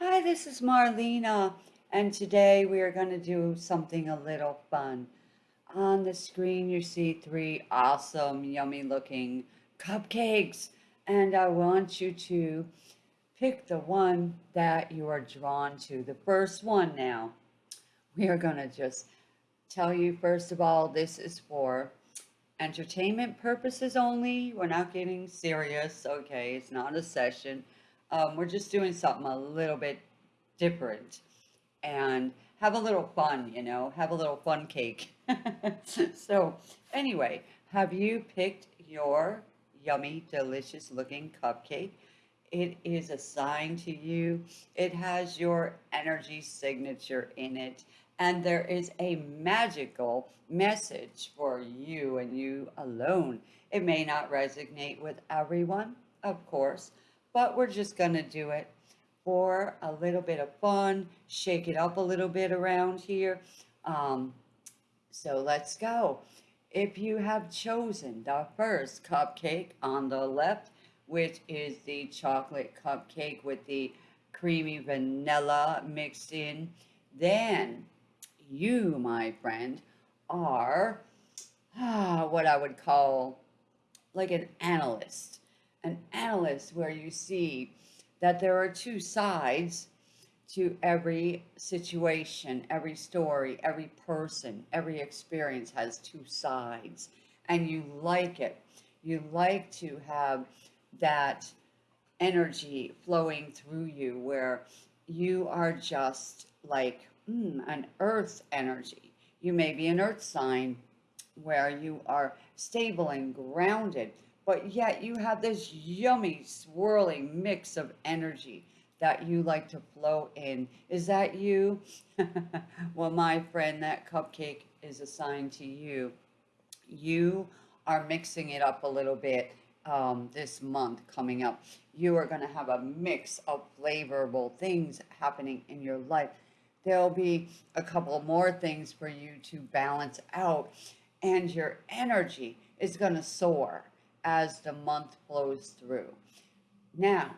Hi, this is Marlena, and today we are going to do something a little fun. On the screen, you see three awesome, yummy looking cupcakes, and I want you to pick the one that you are drawn to. The first one now. We are going to just tell you, first of all, this is for entertainment purposes only. We're not getting serious, okay? It's not a session. Um, we're just doing something a little bit different and have a little fun, you know, have a little fun cake. so anyway, have you picked your yummy, delicious looking cupcake? It is assigned to you. It has your energy signature in it. And there is a magical message for you and you alone. It may not resonate with everyone, of course, but we're just going to do it for a little bit of fun, shake it up a little bit around here. Um, so let's go. If you have chosen the first cupcake on the left, which is the chocolate cupcake with the creamy vanilla mixed in, then you, my friend, are ah, what I would call like an analyst. An analyst where you see that there are two sides to every situation, every story, every person, every experience has two sides. And you like it. You like to have that energy flowing through you where you are just like mm, an earth energy. You may be an earth sign where you are stable and grounded but yet you have this yummy swirling mix of energy that you like to flow in. Is that you? well, my friend, that cupcake is assigned to you. You are mixing it up a little bit um, this month coming up. You are going to have a mix of flavorful things happening in your life. There'll be a couple more things for you to balance out and your energy is going to soar as the month flows through. Now,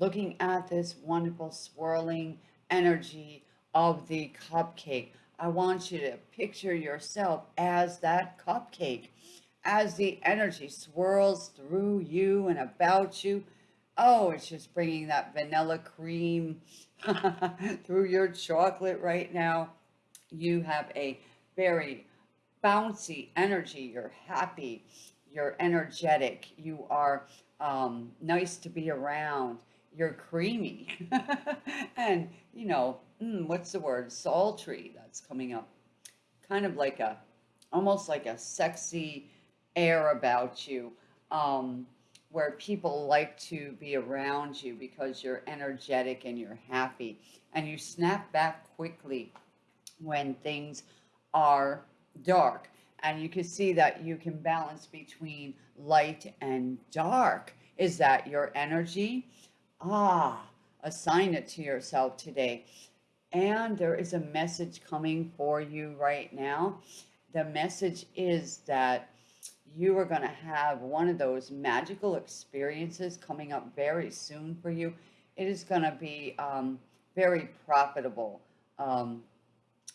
looking at this wonderful swirling energy of the cupcake, I want you to picture yourself as that cupcake, as the energy swirls through you and about you. Oh, it's just bringing that vanilla cream through your chocolate right now. You have a very bouncy energy. You're happy you're energetic, you are um, nice to be around, you're creamy, and you know, mm, what's the word? Sultry, that's coming up. Kind of like a, almost like a sexy air about you, um, where people like to be around you because you're energetic and you're happy, and you snap back quickly when things are dark and you can see that you can balance between light and dark. Is that your energy? Ah, assign it to yourself today. And there is a message coming for you right now. The message is that you are going to have one of those magical experiences coming up very soon for you. It is going to be um, very profitable. Um,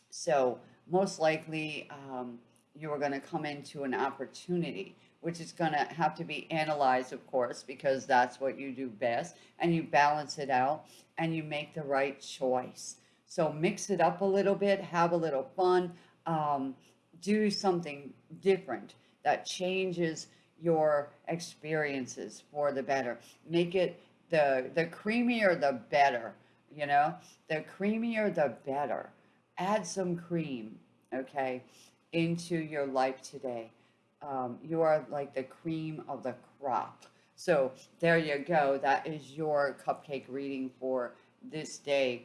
so most likely, um, you are going to come into an opportunity, which is going to have to be analyzed, of course, because that's what you do best. And you balance it out and you make the right choice. So mix it up a little bit, have a little fun, um, do something different that changes your experiences for the better. Make it the, the creamier, the better, you know, the creamier, the better. Add some cream, okay? Into your life today. Um, you are like the cream of the crop. So there you go. That is your cupcake reading for this day.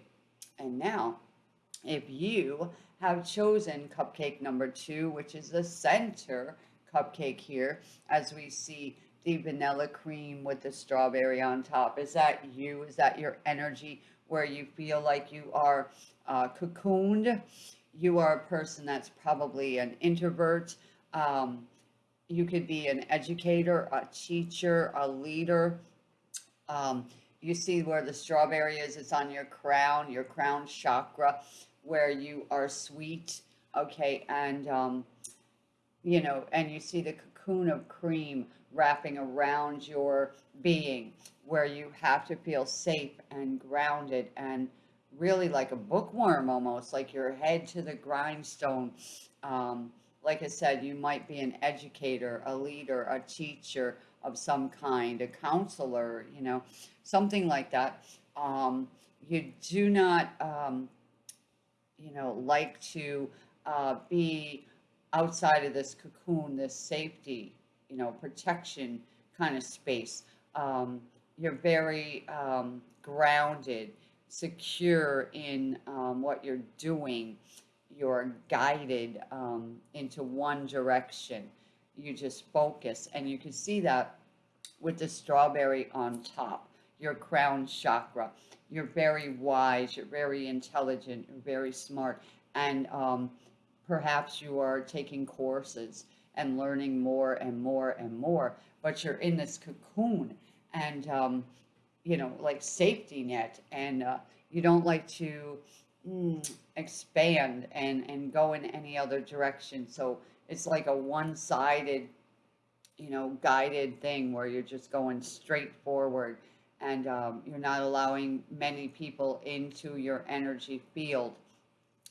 And now, if you have chosen cupcake number two, which is the center cupcake here, as we see the vanilla cream with the strawberry on top. Is that you? Is that your energy where you feel like you are uh, cocooned? You are a person that's probably an introvert. Um, you could be an educator, a teacher, a leader. Um, you see where the strawberry is? It's on your crown, your crown chakra, where you are sweet. Okay, and um, you know, and you see the cocoon of cream wrapping around your being, where you have to feel safe and grounded and really like a bookworm almost, like your head to the grindstone. Um, like I said, you might be an educator, a leader, a teacher of some kind, a counselor, you know, something like that. Um, you do not, um, you know, like to uh, be outside of this cocoon, this safety, you know, protection kind of space. Um, you're very um, grounded, secure in um, what you're doing you're guided um, into one direction. You just focus, and you can see that with the strawberry on top, your crown chakra. You're very wise, you're very intelligent, you're very smart, and um, perhaps you are taking courses and learning more and more and more, but you're in this cocoon and, um, you know, like safety net, and uh, you don't like to mm, expand and and go in any other direction. So it's like a one-sided, you know, guided thing where you're just going straight forward and um, you're not allowing many people into your energy field.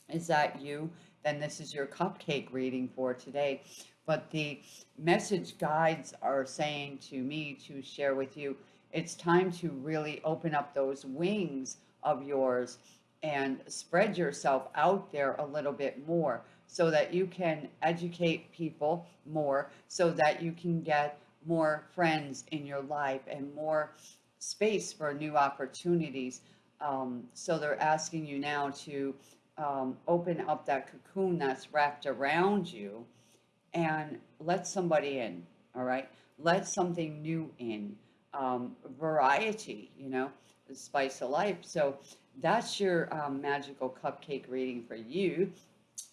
Is that you? Then this is your cupcake reading for today. But the message guides are saying to me to share with you, it's time to really open up those wings of yours and spread yourself out there a little bit more so that you can educate people more so that you can get more friends in your life and more space for new opportunities. Um, so they're asking you now to um, open up that cocoon that's wrapped around you and let somebody in, all right? Let something new in. Um, variety, you know, the spice of life. So that's your um, magical cupcake reading for you.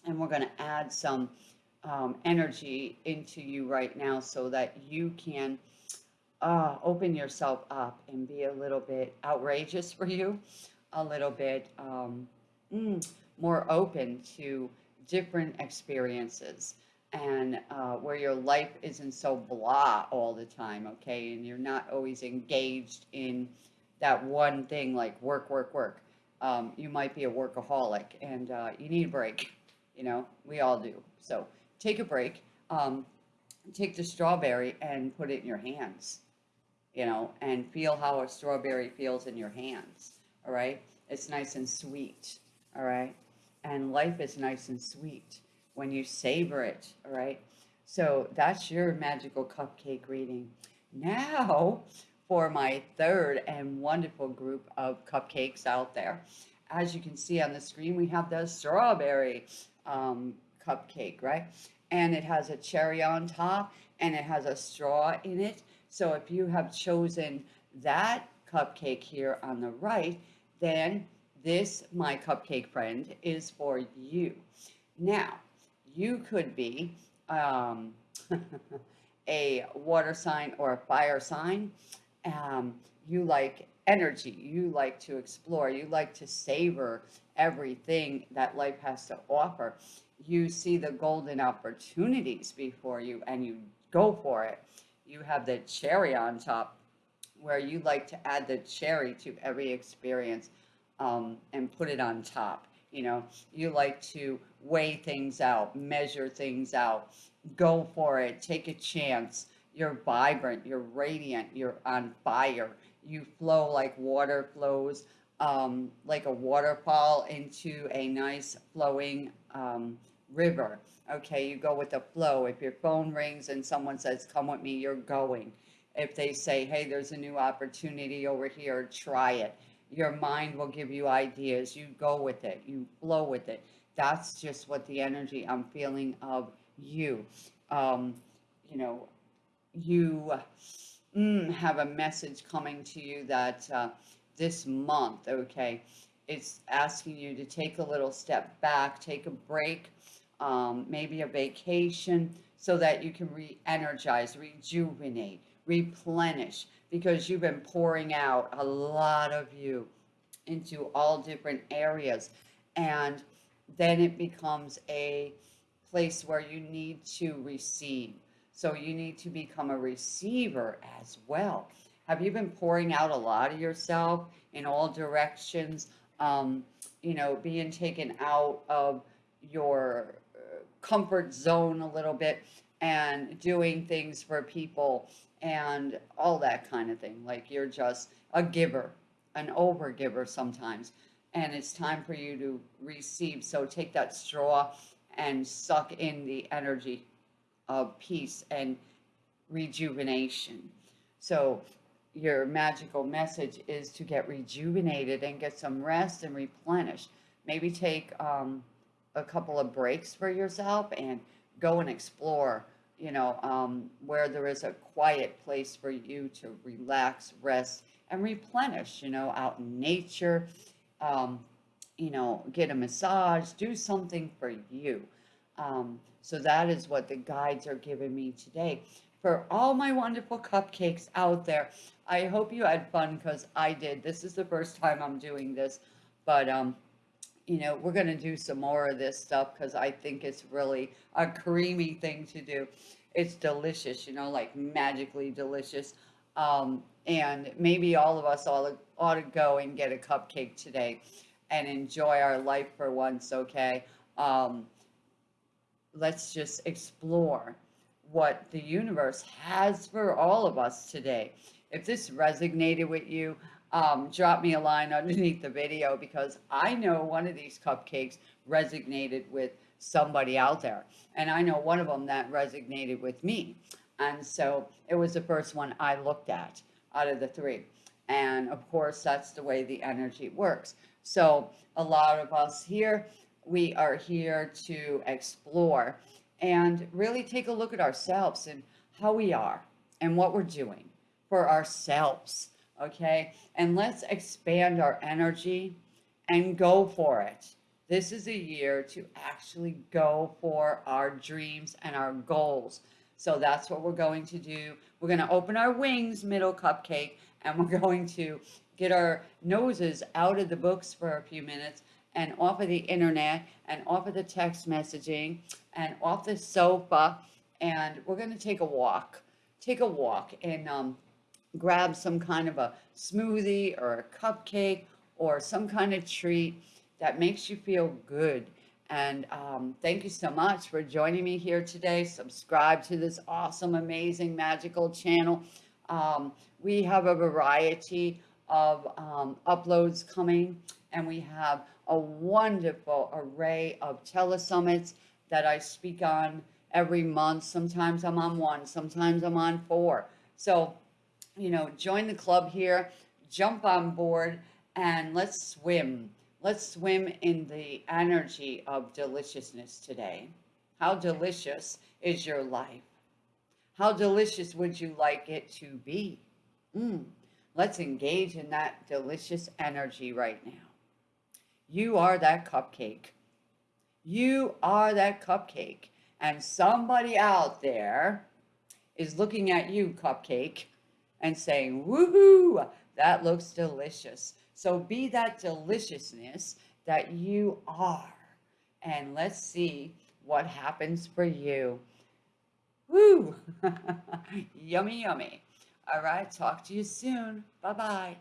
And we're going to add some um, energy into you right now so that you can uh, open yourself up and be a little bit outrageous for you, a little bit um, mm, more open to different experiences and uh, where your life isn't so blah all the time, okay? And you're not always engaged in that one thing like work, work, work um, you might be a workaholic and uh, you need a break. You know, we all do. So take a break. Um, take the strawberry and put it in your hands, you know, and feel how a strawberry feels in your hands. All right. It's nice and sweet. All right. And life is nice and sweet when you savor it. All right. So that's your magical cupcake reading. Now for my third and wonderful group of cupcakes out there. As you can see on the screen, we have the strawberry um, cupcake, right? And it has a cherry on top and it has a straw in it. So if you have chosen that cupcake here on the right, then this, my cupcake friend, is for you. Now, you could be um, a water sign or a fire sign um, you like energy, you like to explore, you like to savor everything that life has to offer. You see the golden opportunities before you and you go for it. You have the cherry on top where you like to add the cherry to every experience um, and put it on top. You know, you like to weigh things out, measure things out, go for it, take a chance, you're vibrant, you're radiant, you're on fire. You flow like water flows, um, like a waterfall into a nice flowing um, river. Okay, you go with the flow. If your phone rings and someone says, come with me, you're going. If they say, hey, there's a new opportunity over here, try it. Your mind will give you ideas. You go with it. You flow with it. That's just what the energy I'm feeling of you. Um, you know, you mm, have a message coming to you that uh, this month, okay, it's asking you to take a little step back, take a break, um, maybe a vacation, so that you can re-energize, rejuvenate, replenish, because you've been pouring out a lot of you into all different areas. And then it becomes a place where you need to receive. So you need to become a receiver as well. Have you been pouring out a lot of yourself in all directions? Um, you know, being taken out of your uh, comfort zone a little bit and doing things for people and all that kind of thing. Like you're just a giver, an over giver sometimes. And it's time for you to receive. So take that straw and suck in the energy of peace and rejuvenation. So your magical message is to get rejuvenated and get some rest and replenish. Maybe take um, a couple of breaks for yourself and go and explore, you know, um, where there is a quiet place for you to relax, rest, and replenish, you know, out in nature, um, you know, get a massage, do something for you. Um, so that is what the guides are giving me today. For all my wonderful cupcakes out there, I hope you had fun because I did. This is the first time I'm doing this, but um, you know, we're going to do some more of this stuff because I think it's really a creamy thing to do. It's delicious, you know, like magically delicious. Um, and maybe all of us all ought to go and get a cupcake today and enjoy our life for once, okay? Um, let's just explore what the universe has for all of us today. If this resonated with you, um, drop me a line underneath the video because I know one of these cupcakes resonated with somebody out there. And I know one of them that resonated with me. And so it was the first one I looked at out of the three. And of course, that's the way the energy works. So a lot of us here, we are here to explore and really take a look at ourselves and how we are and what we're doing for ourselves. Okay. And let's expand our energy and go for it. This is a year to actually go for our dreams and our goals. So that's what we're going to do. We're going to open our wings, middle cupcake, and we're going to get our noses out of the books for a few minutes and off of the internet and off of the text messaging and off the sofa. And we're going to take a walk. Take a walk and um, grab some kind of a smoothie or a cupcake or some kind of treat that makes you feel good. And um, thank you so much for joining me here today. Subscribe to this awesome, amazing, magical channel. Um, we have a variety of um, uploads coming and we have a wonderful array of telesummits that I speak on every month. Sometimes I'm on one, sometimes I'm on four. So, you know, join the club here, jump on board, and let's swim. Let's swim in the energy of deliciousness today. How delicious is your life? How delicious would you like it to be? Mm. Let's engage in that delicious energy right now. You are that cupcake. You are that cupcake. And somebody out there is looking at you, cupcake, and saying, woohoo, that looks delicious. So be that deliciousness that you are. And let's see what happens for you. Woo! yummy, yummy. All right, talk to you soon. Bye-bye.